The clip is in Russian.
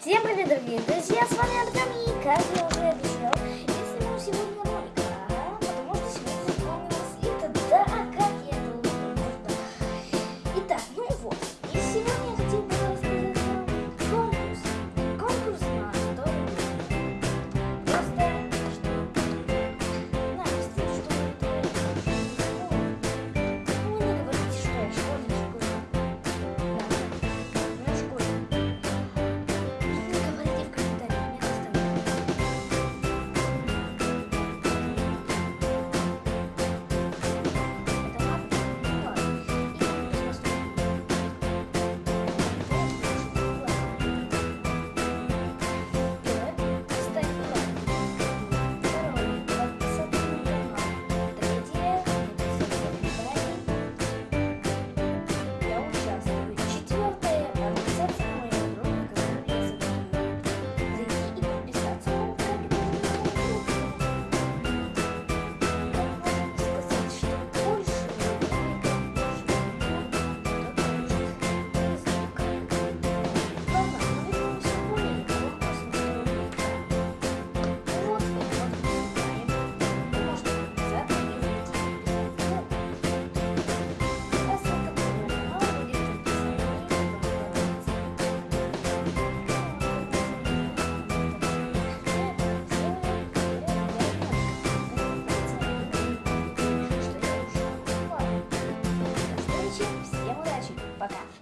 Всем привет, дорогие друзья, с вами Артем, и как я уже пока.